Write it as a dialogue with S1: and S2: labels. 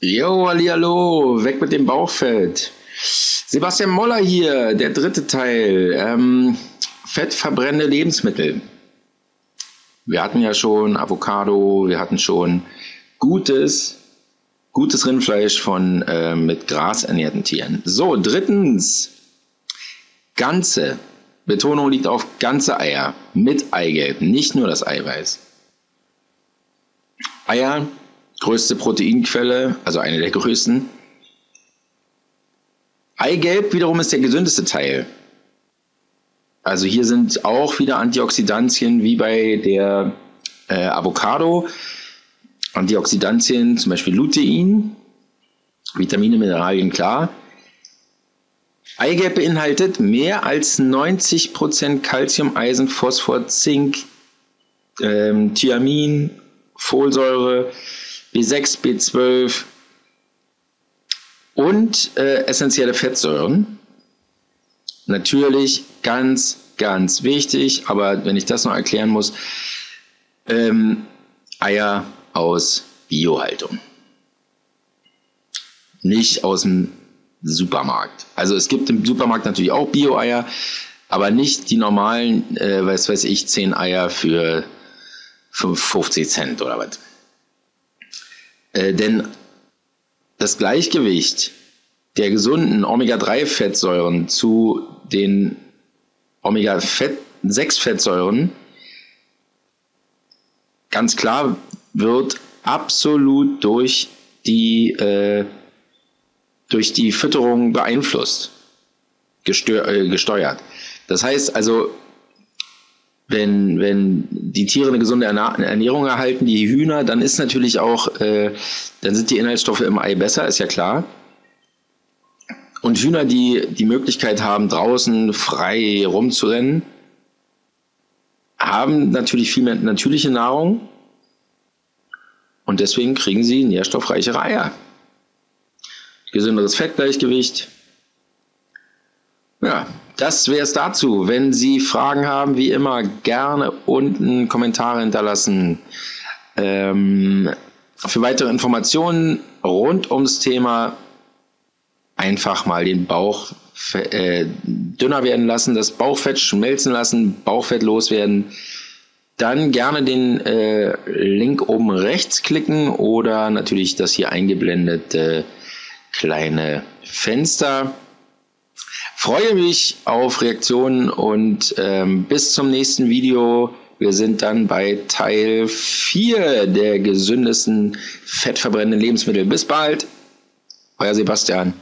S1: Jo, hallo, weg mit dem Bauchfett. Sebastian Moller hier, der dritte Teil. Ähm, fettverbrennende Lebensmittel. Wir hatten ja schon Avocado, wir hatten schon gutes, gutes Rindfleisch von äh, mit Gras ernährten Tieren. So, drittens, ganze. Betonung liegt auf ganze Eier mit Eigelb, nicht nur das Eiweiß. Eier größte Proteinquelle, also eine der größten. Eigelb wiederum ist der gesündeste Teil. Also hier sind auch wieder Antioxidantien wie bei der äh, Avocado. Antioxidantien, zum Beispiel Lutein, Vitamine, Mineralien, klar. Eigelb beinhaltet mehr als 90% Calcium, Eisen, Phosphor, Zink, ähm, Thiamin, Folsäure, B6, B12 und äh, essentielle Fettsäuren. Natürlich ganz, ganz wichtig, aber wenn ich das noch erklären muss, ähm, Eier aus Biohaltung. Nicht aus dem Supermarkt. Also es gibt im Supermarkt natürlich auch Bio-Eier, aber nicht die normalen, äh, was weiß ich, 10 Eier für 50 Cent oder was. Äh, denn das Gleichgewicht der gesunden Omega-3-Fettsäuren zu den Omega-6-Fettsäuren ganz klar wird absolut durch die, äh, durch die Fütterung beeinflusst, äh, gesteuert. Das heißt also, wenn, wenn die Tiere eine gesunde Ernährung erhalten, die Hühner, dann ist natürlich auch, äh, dann sind die Inhaltsstoffe im Ei besser, ist ja klar. Und Hühner, die die Möglichkeit haben, draußen frei rumzurennen, haben natürlich viel mehr natürliche Nahrung und deswegen kriegen sie nährstoffreichere Eier. Gesünderes Fettgleichgewicht. Ja, das wäre es dazu. Wenn Sie Fragen haben, wie immer, gerne unten Kommentare hinterlassen. Ähm, für weitere Informationen rund ums Thema einfach mal den Bauch äh, dünner werden lassen, das Bauchfett schmelzen lassen, Bauchfett loswerden. Dann gerne den äh, Link oben rechts klicken oder natürlich das hier eingeblendete kleine Fenster. Freue mich auf Reaktionen und ähm, bis zum nächsten Video. Wir sind dann bei Teil 4 der gesündesten fettverbrennenden Lebensmittel. Bis bald, euer Sebastian.